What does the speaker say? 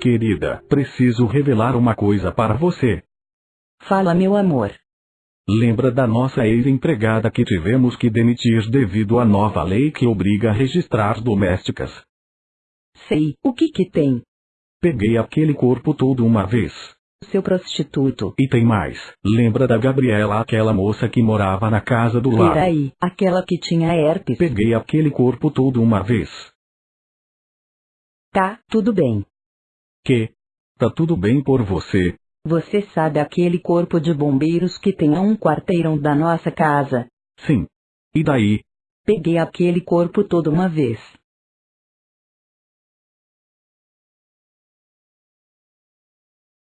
Querida, preciso revelar uma coisa para você. Fala, meu amor. Lembra da nossa ex-empregada que tivemos que demitir devido à nova lei que obriga a registrar domésticas? Sei, o que que tem? Peguei aquele corpo todo uma vez. Seu prostituto. E tem mais. Lembra da Gabriela, aquela moça que morava na casa do lado? Peraí, aquela que tinha herpes. Peguei aquele corpo todo uma vez. Tá, tudo bem. Que? Tá tudo bem por você. Você sabe aquele corpo de bombeiros que tem a um quarteirão da nossa casa? Sim. E daí? Peguei aquele corpo todo uma vez.